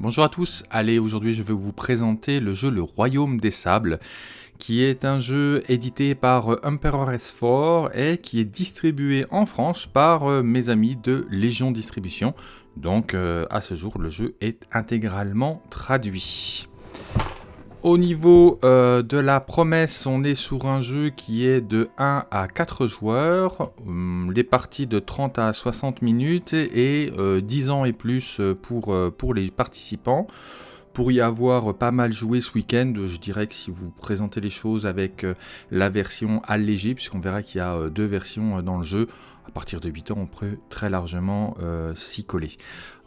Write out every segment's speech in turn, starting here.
Bonjour à tous, allez aujourd'hui je vais vous présenter le jeu Le Royaume des Sables qui est un jeu édité par Emperor S4 et qui est distribué en France par euh, mes amis de Légion Distribution. Donc euh, à ce jour le jeu est intégralement traduit. Au niveau euh, de la promesse, on est sur un jeu qui est de 1 à 4 joueurs, hum, les parties de 30 à 60 minutes et 10 ans et plus pour, pour les participants pour y avoir pas mal joué ce week-end, je dirais que si vous présentez les choses avec euh, la version allégée, puisqu'on verra qu'il y a euh, deux versions euh, dans le jeu, à partir de 8 ans, on peut très largement s'y coller.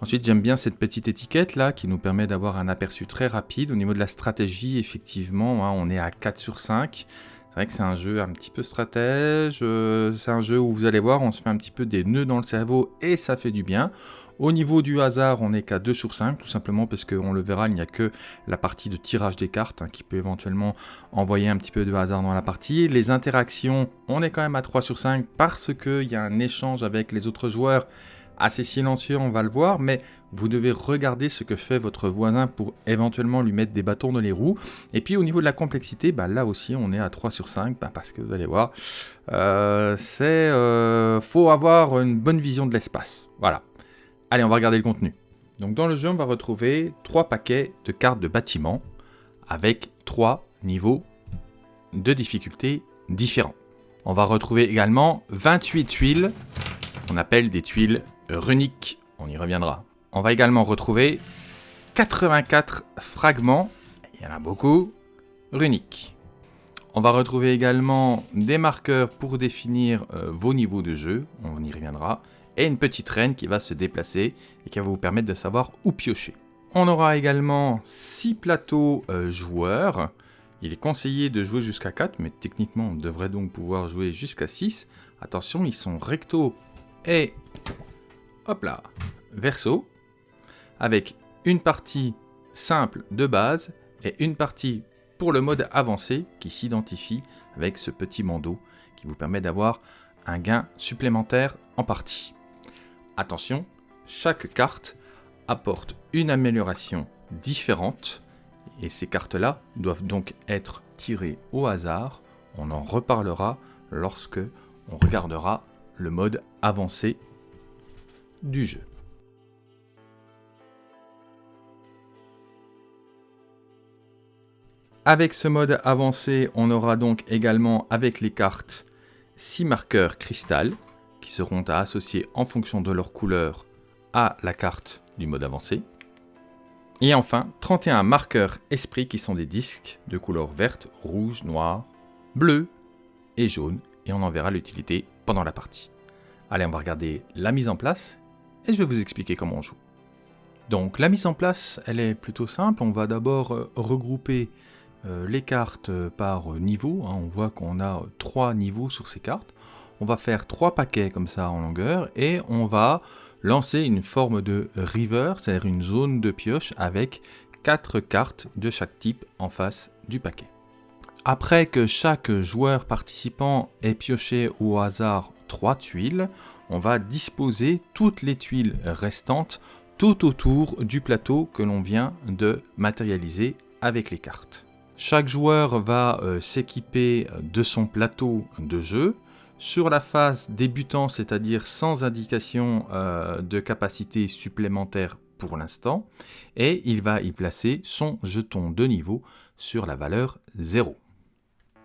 Ensuite, j'aime bien cette petite étiquette là qui nous permet d'avoir un aperçu très rapide. Au niveau de la stratégie, effectivement, hein, on est à 4 sur 5. C'est vrai que c'est un jeu un petit peu stratège, c'est un jeu où vous allez voir, on se fait un petit peu des nœuds dans le cerveau et ça fait du bien. Au niveau du hasard, on n'est qu'à 2 sur 5, tout simplement parce qu'on le verra, il n'y a que la partie de tirage des cartes hein, qui peut éventuellement envoyer un petit peu de hasard dans la partie. Les interactions, on est quand même à 3 sur 5 parce qu'il y a un échange avec les autres joueurs assez silencieux, on va le voir, mais vous devez regarder ce que fait votre voisin pour éventuellement lui mettre des bâtons dans les roues. Et puis au niveau de la complexité, bah, là aussi on est à 3 sur 5, bah, parce que vous allez voir, euh, c'est euh, faut avoir une bonne vision de l'espace. Voilà. Allez, on va regarder le contenu. Donc dans le jeu, on va retrouver trois paquets de cartes de bâtiment avec trois niveaux de difficulté différents. On va retrouver également 28 tuiles qu'on appelle des tuiles runiques. On y reviendra. On va également retrouver 84 fragments, il y en a beaucoup, runiques. On va retrouver également des marqueurs pour définir euh, vos niveaux de jeu, on y reviendra, et une petite reine qui va se déplacer et qui va vous permettre de savoir où piocher. On aura également 6 plateaux euh, joueurs. Il est conseillé de jouer jusqu'à 4, mais techniquement on devrait donc pouvoir jouer jusqu'à 6. Attention, ils sont recto et hop là, verso, avec une partie simple de base et une partie pour le mode avancé qui s'identifie avec ce petit bandeau qui vous permet d'avoir un gain supplémentaire en partie. Attention, chaque carte apporte une amélioration différente et ces cartes-là doivent donc être tirées au hasard. On en reparlera lorsque on regardera le mode avancé du jeu. Avec ce mode avancé, on aura donc également avec les cartes 6 marqueurs cristal qui seront à associer en fonction de leur couleur à la carte du mode avancé. Et enfin, 31 marqueurs esprit qui sont des disques de couleur verte, rouge, noir, bleu et jaune. Et on en verra l'utilité pendant la partie. Allez, on va regarder la mise en place et je vais vous expliquer comment on joue. Donc la mise en place, elle est plutôt simple. On va d'abord euh, regrouper euh, les cartes euh, par niveau. Hein. On voit qu'on a trois niveaux sur ces cartes on va faire trois paquets comme ça en longueur et on va lancer une forme de river, c'est-à-dire une zone de pioche avec quatre cartes de chaque type en face du paquet. Après que chaque joueur participant ait pioché au hasard trois tuiles, on va disposer toutes les tuiles restantes tout autour du plateau que l'on vient de matérialiser avec les cartes. Chaque joueur va euh, s'équiper de son plateau de jeu, sur la phase débutant, c'est-à-dire sans indication euh, de capacité supplémentaire pour l'instant, et il va y placer son jeton de niveau sur la valeur 0.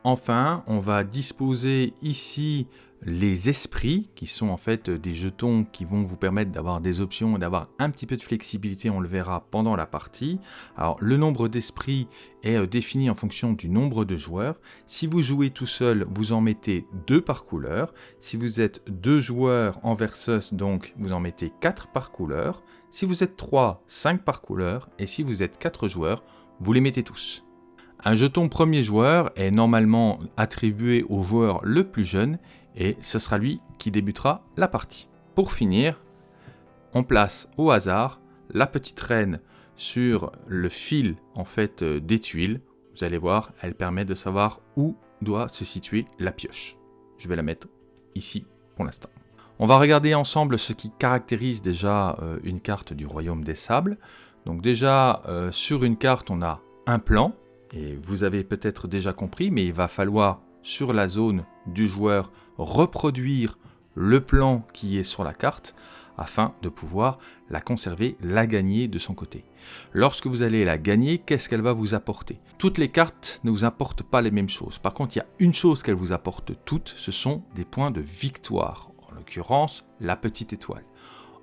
Enfin, on va disposer ici les esprits, qui sont en fait des jetons qui vont vous permettre d'avoir des options et d'avoir un petit peu de flexibilité, on le verra pendant la partie. Alors le nombre d'esprits est euh, défini en fonction du nombre de joueurs. Si vous jouez tout seul, vous en mettez deux par couleur. Si vous êtes deux joueurs en versus, donc vous en mettez quatre par couleur. Si vous êtes trois, cinq par couleur. Et si vous êtes quatre joueurs, vous les mettez tous. Un jeton premier joueur est normalement attribué au joueur le plus jeune et ce sera lui qui débutera la partie. Pour finir, on place au hasard la petite reine sur le fil en fait euh, des tuiles. Vous allez voir, elle permet de savoir où doit se situer la pioche. Je vais la mettre ici pour l'instant. On va regarder ensemble ce qui caractérise déjà euh, une carte du Royaume des Sables. Donc déjà, euh, sur une carte, on a un plan, et vous avez peut-être déjà compris, mais il va falloir, sur la zone du joueur, reproduire le plan qui est sur la carte, afin de pouvoir la conserver, la gagner de son côté. Lorsque vous allez la gagner, qu'est-ce qu'elle va vous apporter? Toutes les cartes ne vous apportent pas les mêmes choses. Par contre, il y a une chose qu'elles vous apportent toutes, ce sont des points de victoire. En l'occurrence, la petite étoile.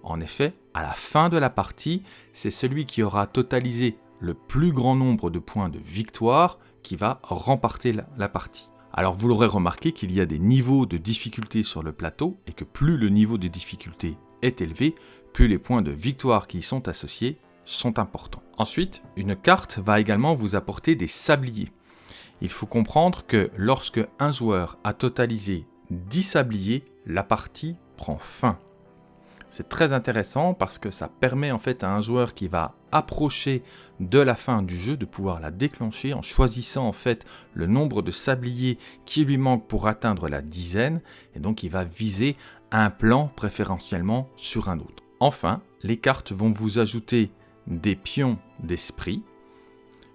En effet, à la fin de la partie, c'est celui qui aura totalisé le plus grand nombre de points de victoire qui va remporter la, partie. Alors vous l'aurez remarqué qu'il y a des niveaux de difficulté sur le plateau et que plus le niveau de difficulté est élevé, plus les points de victoire qui y sont associés sont importants. Ensuite, une carte va également vous apporter des sabliers. Il faut comprendre que lorsque un joueur a totalisé 10 sabliers, la partie prend fin. C'est très intéressant parce que ça permet en fait à un joueur qui va approcher de la fin du jeu de pouvoir la déclencher en choisissant en fait le nombre de sabliers qui lui manque pour atteindre la dizaine et donc il va viser un plan préférentiellement sur un autre. Enfin, les cartes vont vous ajouter des pions d'esprit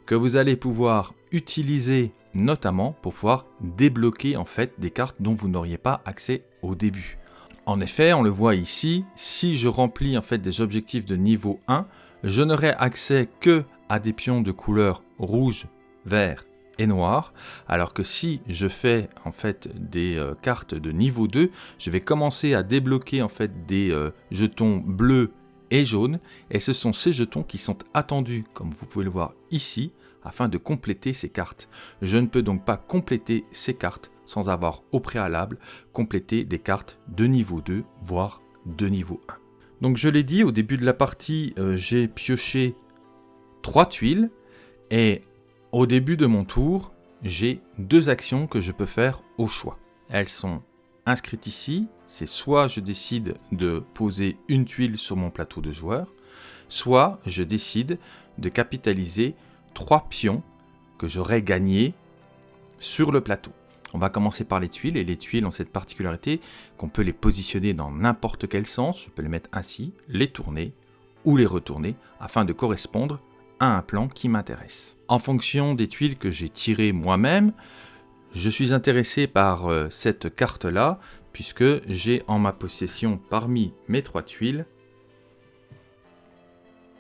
que vous allez pouvoir utiliser notamment pour pouvoir débloquer en fait des cartes dont vous n'auriez pas accès au début. En effet, on le voit ici, si je remplis en fait des objectifs de niveau 1, je n'aurai accès que à des pions de couleur rouge, vert et noir, alors que si je fais en fait des euh, cartes de niveau 2, je vais commencer à débloquer en fait des euh, jetons bleus et jaunes, et ce sont ces jetons qui sont attendus, comme vous pouvez le voir ici, afin de compléter ces cartes. Je ne peux donc pas compléter ces cartes sans avoir au préalable complété des cartes de niveau 2, voire de niveau 1. Donc je l'ai dit, au début de la partie, euh, j'ai pioché 3 tuiles, et au début de mon tour, j'ai deux actions que je peux faire au choix. Elles sont inscrites ici, c'est soit je décide de poser une tuile sur mon plateau de joueurs, soit je décide de capitaliser trois pions que j'aurais gagnés sur le plateau. On va commencer par les tuiles, et les tuiles ont cette particularité qu'on peut les positionner dans n'importe quel sens, je peux les mettre ainsi, les tourner ou les retourner, afin de correspondre à un plan qui m'intéresse. En fonction des tuiles que j'ai tirées moi-même, je suis intéressé par euh, cette carte-là, puisque j'ai en ma possession parmi mes trois tuiles,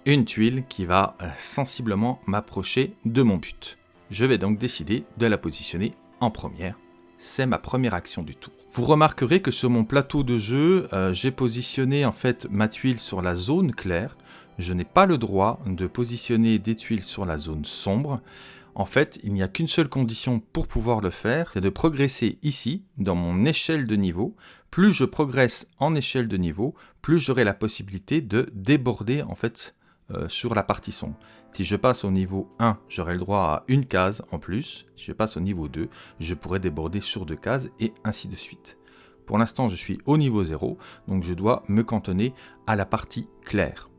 une tuile qui va euh, sensiblement m'approcher de mon but. Je vais donc décider de la positionner en première. C'est ma première action du tour. Vous remarquerez que sur mon plateau de jeu, euh, j'ai positionné en fait ma tuile sur la zone claire. Je n'ai pas le droit de positionner des tuiles sur la zone sombre. En fait, il n'y a qu'une seule condition pour pouvoir le faire, c'est de progresser ici, dans mon échelle de niveau. Plus je progresse en échelle de niveau, plus j'aurai la possibilité de déborder en fait euh, sur la partie sombre. Si je passe au niveau 1, j'aurai le droit à une case en plus. Si je passe au niveau 2, je pourrai déborder sur deux cases et ainsi de suite. Pour l'instant, je suis au niveau 0, donc je dois me cantonner à la partie claire.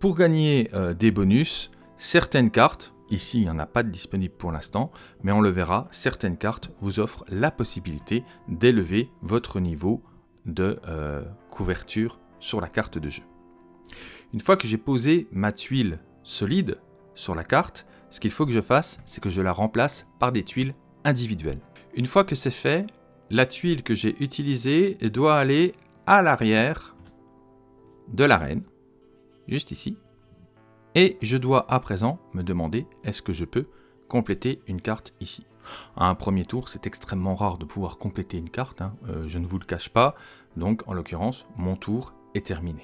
Pour gagner euh, des bonus, certaines cartes, Ici, il n'y en a pas de disponible pour l'instant, mais on le verra, certaines cartes vous offrent la possibilité d'élever votre niveau de euh, couverture sur la carte de jeu. Une fois que j'ai posé ma tuile solide sur la carte, ce qu'il faut que je fasse, c'est que je la remplace par des tuiles individuelles. Une fois que c'est fait, la tuile que j'ai utilisée doit aller à l'arrière de l'arène, juste ici, et je dois à présent me demander est-ce que je peux compléter une carte ici? À un premier tour, c'est extrêmement rare de pouvoir compléter une carte, hein. euh, je ne vous le cache pas, donc en l'occurrence, mon tour est terminé.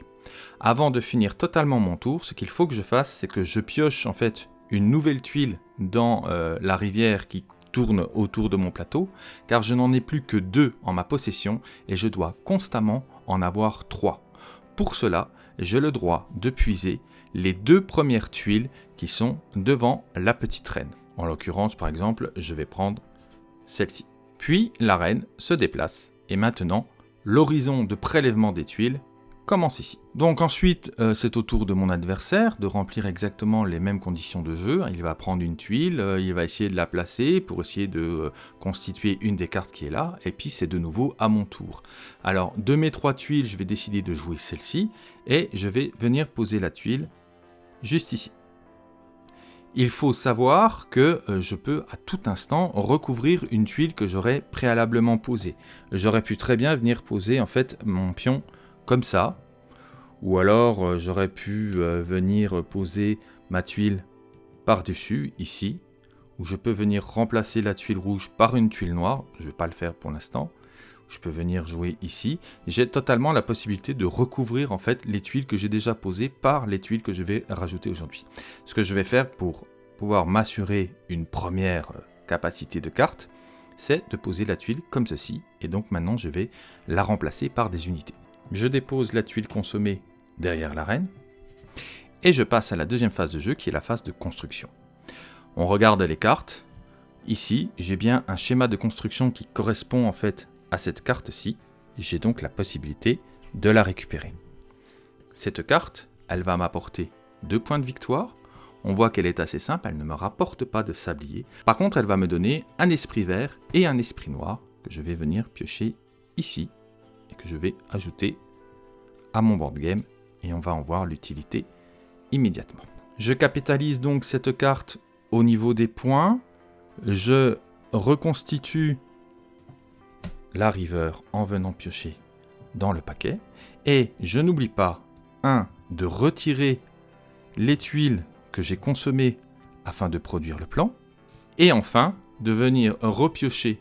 Avant de finir totalement mon tour, ce qu'il faut que je fasse, c'est que je pioche en fait une nouvelle tuile dans euh, la rivière qui tourne autour de mon plateau, car je n'en ai plus que deux en ma possession et je dois constamment en avoir trois. Pour cela, j'ai le droit de puiser les deux premières tuiles qui sont devant la petite reine. En l'occurrence, par exemple, je vais prendre celle-ci. Puis la reine se déplace et maintenant l'horizon de prélèvement des tuiles commence ici. Donc ensuite, euh, c'est au tour de mon adversaire de remplir exactement les mêmes conditions de jeu. Il va prendre une tuile, euh, il va essayer de la placer pour essayer de euh, constituer une des cartes qui est là, et puis c'est de nouveau à mon tour. Alors, de mes trois tuiles, je vais décider de jouer celle-ci, et je vais venir poser la tuile juste ici. Il faut savoir que euh, je peux à tout instant recouvrir une tuile que j'aurais préalablement posée. J'aurais pu très bien venir poser en fait mon pion comme ça, ou alors euh, j'aurais pu euh, venir poser ma tuile par-dessus, ici, où je peux venir remplacer la tuile rouge par une tuile noire, je ne vais pas le faire pour l'instant, je peux venir jouer ici, j'ai totalement la possibilité de recouvrir en fait les tuiles que j'ai déjà posées par les tuiles que je vais rajouter aujourd'hui. Ce que je vais faire pour pouvoir m'assurer une première euh, capacité de carte, c'est de poser la tuile comme ceci, et donc maintenant je vais la remplacer par des unités. Je dépose la tuile consommée derrière l'arène, et je passe à la deuxième phase de jeu qui est la phase de construction. On regarde les cartes. Ici, j'ai bien un schéma de construction qui correspond en fait cette carte-ci. J'ai donc la possibilité de la récupérer. Cette carte, elle va m'apporter deux points de victoire. On voit qu'elle est assez simple, elle ne me rapporte pas de sablier. Par contre, elle va me donner un esprit vert et un esprit noir que je vais venir piocher ici et que je vais ajouter à mon board game et on va en voir l'utilité immédiatement. Je capitalise donc cette carte au niveau des points. Je reconstitue la river en venant piocher dans le paquet. Et je n'oublie pas, 1. de retirer les tuiles que j'ai consommées afin de produire le plan. Et enfin, de venir repiocher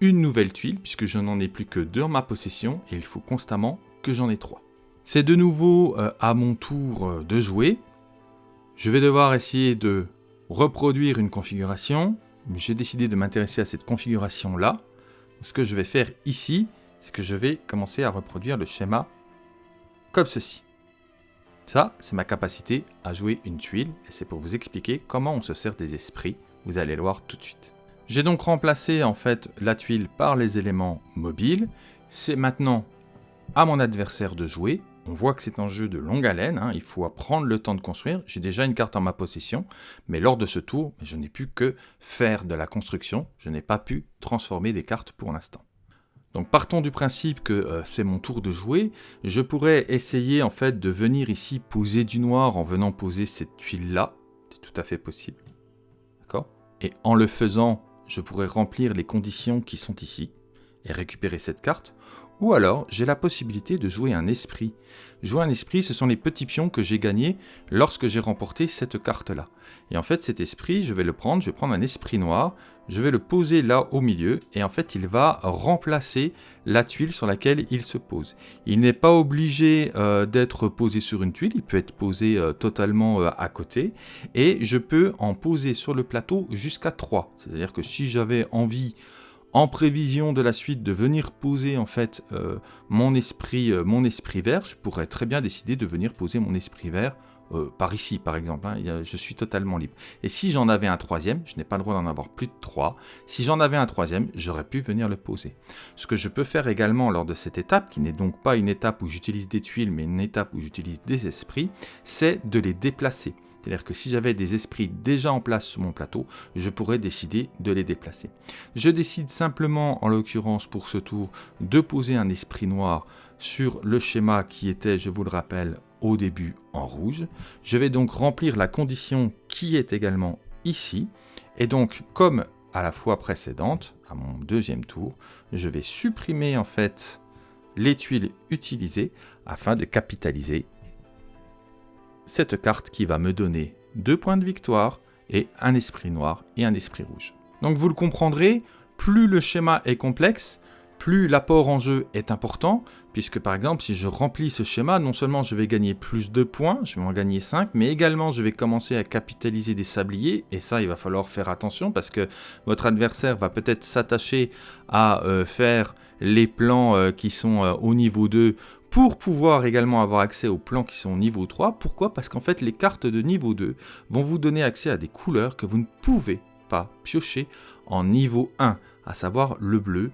une nouvelle tuile, puisque je n'en ai plus que deux en ma possession, et il faut constamment que j'en ai trois. C'est de nouveau euh, à mon tour euh, de jouer. Je vais devoir essayer de reproduire une configuration. J'ai décidé de m'intéresser à cette configuration-là. Ce que je vais faire ici, c'est que je vais commencer à reproduire le schéma comme ceci. Ça, c'est ma capacité à jouer une tuile, et c'est pour vous expliquer comment on se sert des esprits. Vous allez le voir tout de suite. J'ai donc remplacé en fait la tuile par les éléments mobiles. C'est maintenant à mon adversaire de jouer. On voit que c'est un jeu de longue haleine, hein. il faut prendre le temps de construire. J'ai déjà une carte en ma possession, mais lors de ce tour, je n'ai pu que faire de la construction, je n'ai pas pu transformer des cartes pour l'instant. Donc partons du principe que euh, c'est mon tour de jouer, je pourrais essayer en fait de venir ici poser du noir en venant poser cette tuile-là, c'est tout à fait possible. D'accord? Et en le faisant, je pourrais remplir les conditions qui sont ici récupérer cette carte, ou alors, j'ai la possibilité de jouer un esprit. Jouer un esprit, ce sont les petits pions que j'ai gagnés lorsque j'ai remporté cette carte-là. Et en fait, cet esprit, je vais le prendre, je vais prendre un esprit noir, je vais le poser là au milieu, et en fait, il va remplacer la tuile sur laquelle il se pose. Il n'est pas obligé euh, d'être posé sur une tuile, il peut être posé euh, totalement euh, à côté, et je peux en poser sur le plateau jusqu'à 3. C'est-à-dire que si j'avais envie en prévision de la suite de venir poser en fait euh, mon, esprit, euh, mon esprit vert, je pourrais très bien décider de venir poser mon esprit vert euh, par ici par exemple, hein. je suis totalement libre. Et si j'en avais un troisième, je n'ai pas le droit d'en avoir plus de trois, si j'en avais un troisième, j'aurais pu venir le poser. Ce que je peux faire également lors de cette étape, qui n'est donc pas une étape où j'utilise des tuiles, mais une étape où j'utilise des esprits, c'est de les déplacer. C'est-à-dire que si j'avais des esprits déjà en place sur mon plateau, je pourrais décider de les déplacer. Je décide simplement, en l'occurrence pour ce tour, de poser un esprit noir sur le schéma qui était, je vous le rappelle, au début en rouge. Je vais donc remplir la condition qui est également ici. Et donc, comme à la fois précédente, à mon deuxième tour, je vais supprimer en fait les tuiles utilisées afin de capitaliser cette carte qui va me donner deux points de victoire et un esprit noir et un esprit rouge. Donc vous le comprendrez, plus le schéma est complexe, plus l'apport en jeu est important, puisque par exemple si je remplis ce schéma, non seulement je vais gagner plus de points, je vais en gagner 5, mais également je vais commencer à capitaliser des sabliers, et ça il va falloir faire attention, parce que votre adversaire va peut-être s'attacher à euh, faire les plans euh, qui sont euh, au niveau 2 pour pouvoir également avoir accès aux plans qui sont au niveau 3. Pourquoi? Parce qu'en fait, les cartes de niveau 2 vont vous donner accès à des couleurs que vous ne pouvez pas piocher en niveau 1, à savoir le bleu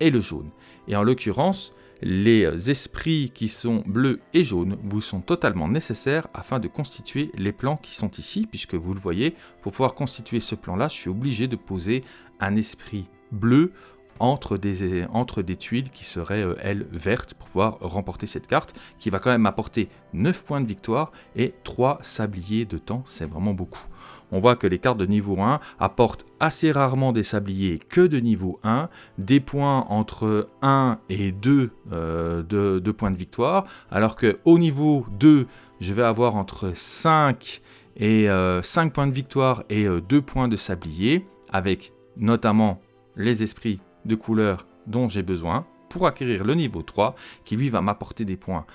et le jaune. Et en l'occurrence, les esprits qui sont bleus et jaunes vous sont totalement nécessaires afin de constituer les plans qui sont ici, puisque vous le voyez, pour pouvoir constituer ce plan-là, je suis obligé de poser un esprit bleu entre des, tuiles qui seraient, euh, elles, vertes pour pouvoir remporter cette carte, qui va quand même apporter 9 points de victoire et 3 sabliers de temps, c'est vraiment beaucoup. On voit que les cartes de niveau 1 apportent assez rarement des sabliers que de niveau 1, des points entre 1 et 2 euh, de, points de victoire, alors qu'au niveau 2, je vais avoir entre 5 et 5 euh, points de victoire et 2 euh, points de sablier, avec notamment les esprits de couleur dont j'ai besoin pour acquérir le niveau 3, qui lui va m'apporter des points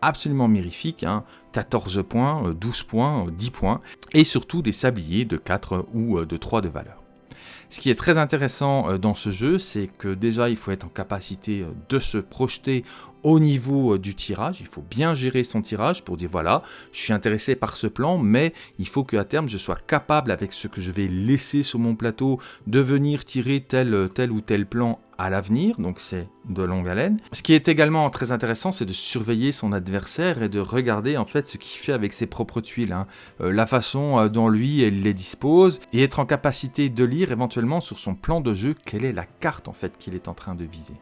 absolument mirifiques, 14 hein. points, 12 euh, points, 10 points, et surtout des sabliers de 4 ou de 3 de valeur. Ce qui est très intéressant dans ce jeu, c'est que déjà il faut être en capacité de se projeter au niveau euh, du tirage, il faut bien gérer son tirage pour dire voilà, je suis intéressé par ce plan, mais il faut qu'à terme je sois capable avec ce que je vais laisser sur mon plateau de venir tirer tel, tel ou tel plan à l'avenir, donc c'est de longue haleine. Ce qui est également très intéressant, c'est de surveiller son adversaire et de regarder en fait ce qu'il fait avec ses propres tuiles, hein. euh, la façon euh, dont lui il les dispose, et être en capacité de lire éventuellement sur son plan de jeu quelle est la carte en fait qu'il est en train de viser.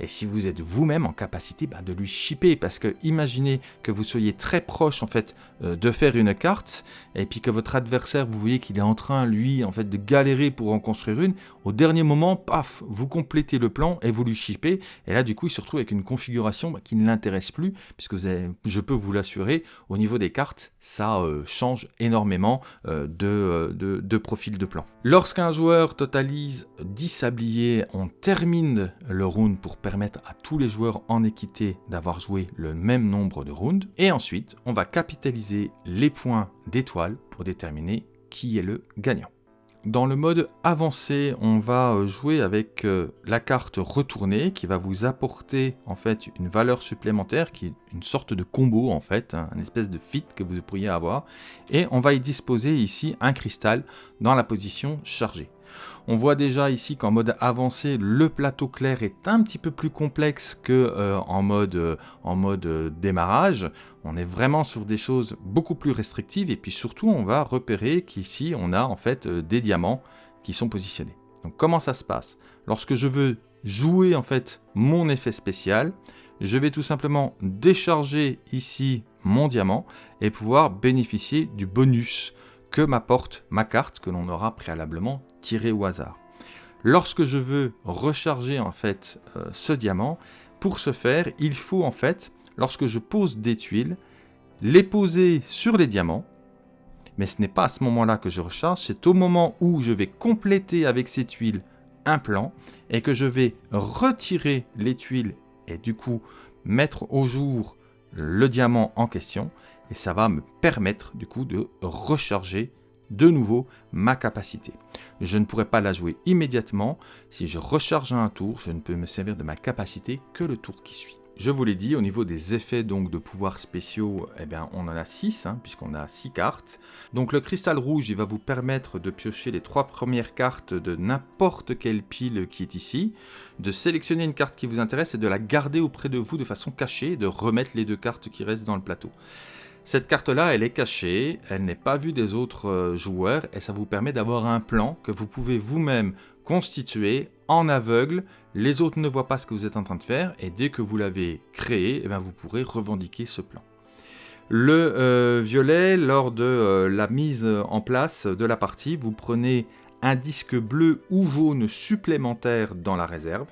Et si vous êtes vous-même en capacité bah, de lui shipper, parce que imaginez que vous soyez très proche en fait euh, de faire une carte, et puis que votre adversaire vous voyez qu'il est en train lui en fait de galérer pour en construire une, au dernier moment, paf, vous complétez le plan et vous lui shippez, et là du coup il se retrouve avec une configuration bah, qui ne l'intéresse plus, puisque je peux vous l'assurer, au niveau des cartes, ça euh, change énormément euh, de, profil de plan. Lorsqu'un joueur totalise 10 sabliers, on termine le round pour permettre à tous les joueurs en d'avoir joué le même nombre de rounds, et ensuite on va capitaliser les points d'étoiles pour déterminer qui est le gagnant. Dans le mode avancé, on va euh, jouer avec euh, la carte retournée qui va vous apporter en fait une valeur supplémentaire qui est une sorte de combo en fait, hein, une espèce de fit que vous pourriez avoir. Et on va y disposer ici un cristal dans la position chargée. On voit déjà ici qu'en mode avancé, le plateau clair est un petit peu plus complexe que euh, en mode, euh, euh, démarrage. On est vraiment sur des choses beaucoup plus restrictives et puis surtout on va repérer qu'ici on a en fait des diamants qui sont positionnés. Donc comment ça se passe? Lorsque je veux jouer en fait mon effet spécial, je vais tout simplement décharger ici mon diamant et pouvoir bénéficier du bonus que m'apporte ma carte que l'on aura préalablement tirée au hasard. Lorsque je veux recharger en fait euh, ce diamant, pour ce faire, il faut en fait, lorsque je pose des tuiles, les poser sur les diamants, mais ce n'est pas à ce moment-là que je recharge, c'est au moment où je vais compléter avec ces tuiles un plan et que je vais retirer les tuiles et du coup mettre au jour le diamant en question et ça va me permettre du coup de recharger de nouveau ma capacité. Je ne pourrai pas la jouer immédiatement. Si je recharge un tour, je ne peux me servir de ma capacité que le tour qui suit. Je vous l'ai dit, au niveau des effets donc de pouvoirs spéciaux, eh bien, on en a 6, hein, puisqu'on a 6 cartes. Donc le cristal rouge, il va vous permettre de piocher les trois premières cartes de n'importe quelle pile qui est ici, de sélectionner une carte qui vous intéresse et de la garder auprès de vous de façon cachée, de remettre les deux cartes qui restent dans le plateau. Cette carte-là, elle est cachée, elle n'est pas vue des autres euh, joueurs et ça vous permet d'avoir un plan que vous pouvez vous-même constituer en aveugle. Les autres ne voient pas ce que vous êtes en train de faire et dès que vous l'avez créé, eh bien, vous pourrez revendiquer ce plan. Le euh, violet, lors de euh, la mise en place de la partie, vous prenez un disque bleu ou jaune supplémentaire dans la réserve.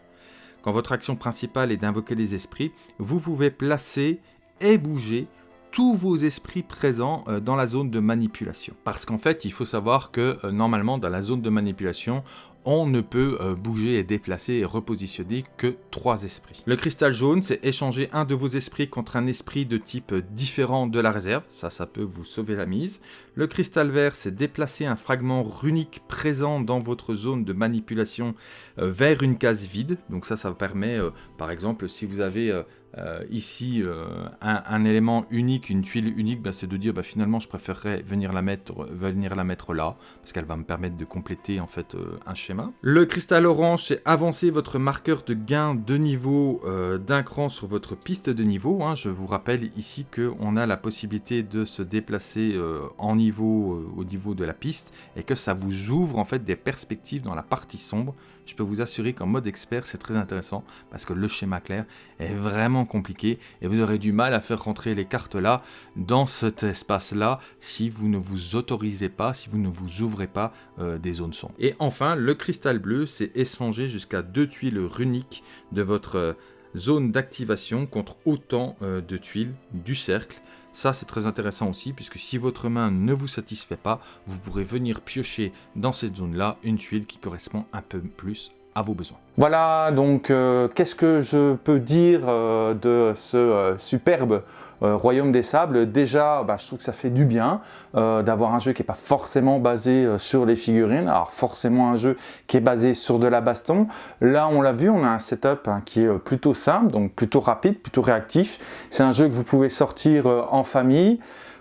Quand votre action principale est d'invoquer les esprits, vous pouvez placer et bouger tous vos esprits présents euh, dans la zone de manipulation. Parce qu'en fait, il faut savoir que euh, normalement, dans la zone de manipulation, on ne peut euh, bouger et déplacer et repositionner que trois esprits. Le cristal jaune, c'est échanger un de vos esprits contre un esprit de type différent de la réserve, ça, ça peut vous sauver la mise. Le cristal vert, c'est déplacer un fragment runique présent dans votre zone de manipulation vers une case vide, donc ça, ça permet, par exemple, si vous avez euh, ici, euh, un, élément unique, une tuile unique, bah, c'est de dire bah, finalement je préférerais venir la mettre, venir la mettre là, parce qu'elle va me permettre de compléter en fait euh, un schéma. Le cristal orange, c'est avancer votre marqueur de gain de niveau d'un cran sur votre piste de niveau. Hein. Je vous rappelle ici qu'on a la possibilité de se déplacer en niveau au niveau de la piste et que ça vous ouvre en fait des perspectives dans la partie sombre. Je peux vous assurer qu'en mode expert, c'est très intéressant parce que le schéma clair est vraiment compliqué et vous aurez du mal à faire rentrer les cartes là dans cet espace là si vous ne vous autorisez pas, si vous ne vous ouvrez pas euh, des zones sombres. Et enfin, le cristal bleu, c'est échanger jusqu'à deux tuiles runiques de votre euh, zone d'activation contre autant euh, de tuiles du cercle. Ça, c'est très intéressant aussi, puisque si votre main ne vous satisfait pas, vous pourrez venir piocher dans cette zone-là une tuile qui correspond un peu plus à vos besoins. Voilà, donc euh, qu'est-ce que je peux dire euh, de ce euh, superbe Royaume des Sables Déjà, bah, je trouve que ça fait du bien d'avoir un jeu qui n'est pas forcément basé sur les figurines, alors forcément un jeu qui est basé sur de la baston. Là, on l'a vu, on a un setup hein, qui est plutôt simple, donc plutôt rapide, plutôt réactif. C'est un jeu que vous pouvez sortir en famille.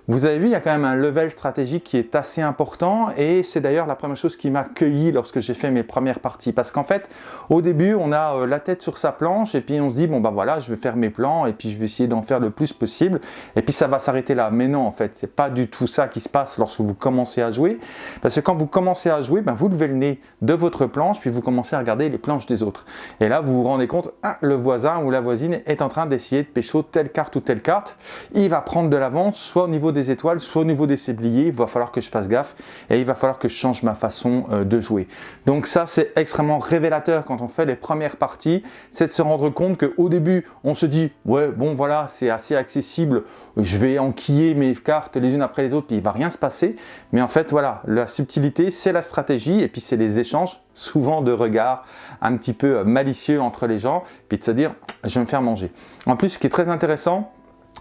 Vous avez vu, il y a quand même un level stratégique qui est assez important et c'est d'ailleurs la première chose qui m'a cueilli lorsque j'ai fait mes premières parties. Parce qu'en fait, au début, on a euh, la tête sur sa planche et puis on se dit, bon bah voilà, je vais faire mes plans et puis je vais essayer d'en faire le plus possible et puis ça va s'arrêter là. Mais non, en fait, c'est pas du tout ça qui se passe lorsque vous commencez à jouer. Parce que quand vous commencez à jouer, ben, vous levez le nez de votre planche puis vous commencez à regarder les planches des autres. Et là, vous vous rendez compte, ah, le voisin ou la voisine est en train d'essayer de pécho telle carte ou telle carte. Il va prendre de l'avance, soit au niveau des étoiles, soit au niveau des sabliers, il va falloir que je fasse gaffe et il va falloir que je change ma façon euh, de jouer. Donc ça, c'est extrêmement révélateur quand on fait les premières parties, c'est de se rendre compte qu'au début, on se dit, ouais, bon voilà, c'est assez accessible, je vais enquiller mes cartes les unes après les autres, il va rien se passer. Mais en fait, voilà, la subtilité, c'est la stratégie et puis c'est les échanges, souvent de regards un petit peu malicieux entre les gens, puis de se dire, je vais me faire manger. En plus, ce qui est très intéressant,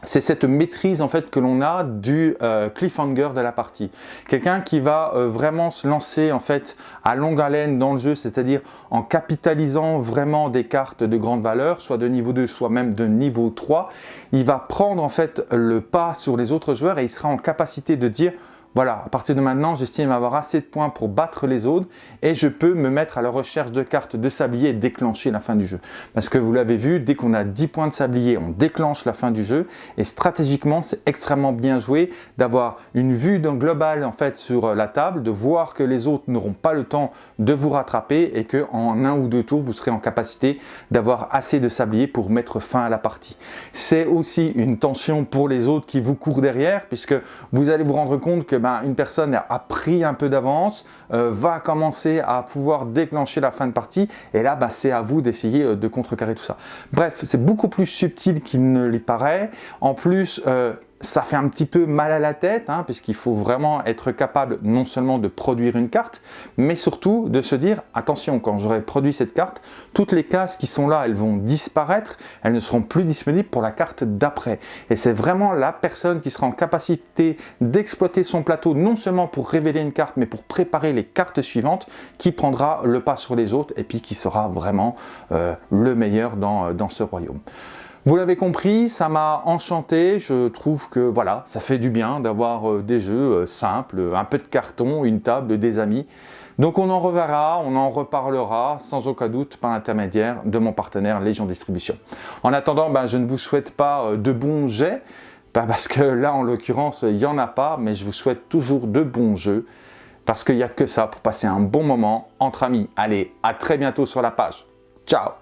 c'est cette maîtrise en fait que l'on a du euh, cliffhanger de la partie. Quelqu'un qui va euh, vraiment se lancer en fait à longue haleine dans le jeu, c'est-à-dire en capitalisant vraiment des cartes de grande valeur, soit de niveau 2, soit même de niveau 3, il va prendre en fait le pas sur les autres joueurs et il sera en capacité de dire voilà, à partir de maintenant, j'estime avoir assez de points pour battre les autres et je peux me mettre à la recherche de cartes de sablier et déclencher la fin du jeu. Parce que vous l'avez vu, dès qu'on a 10 points de sablier, on déclenche la fin du jeu et stratégiquement, c'est extrêmement bien joué d'avoir une vue d'un global en fait sur la table, de voir que les autres n'auront pas le temps de vous rattraper et que en un ou deux tours, vous serez en capacité d'avoir assez de sablier pour mettre fin à la partie. C'est aussi une tension pour les autres qui vous courent derrière puisque vous allez vous rendre compte que ben, une personne a pris un peu d'avance, euh, va commencer à pouvoir déclencher la fin de partie, et là, ben, c'est à vous d'essayer euh, de contrecarrer tout ça. Bref, c'est beaucoup plus subtil qu'il ne l'y paraît. En plus, euh, ça fait un petit peu mal à la tête, hein, puisqu'il faut vraiment être capable non seulement de produire une carte, mais surtout de se dire, attention, quand j'aurai produit cette carte, toutes les cases qui sont là, elles vont disparaître, elles ne seront plus disponibles pour la carte d'après. Et c'est vraiment la personne qui sera en capacité d'exploiter son plateau, non seulement pour révéler une carte, mais pour préparer les cartes suivantes, qui prendra le pas sur les autres, et puis qui sera vraiment euh, le meilleur dans, dans ce royaume. Vous l'avez compris, ça m'a enchanté, je trouve que voilà, ça fait du bien d'avoir euh, des jeux euh, simples, un peu de carton, une table, des amis. Donc on en reverra, on en reparlera sans aucun doute par l'intermédiaire de mon partenaire Légion Distribution. En attendant, ben, je ne vous souhaite pas euh, de bons jets, parce que là en l'occurrence il n'y en a pas, mais je vous souhaite toujours de bons jeux, parce qu'il n'y a que ça pour passer un bon moment entre amis. Allez, à très bientôt sur la page. Ciao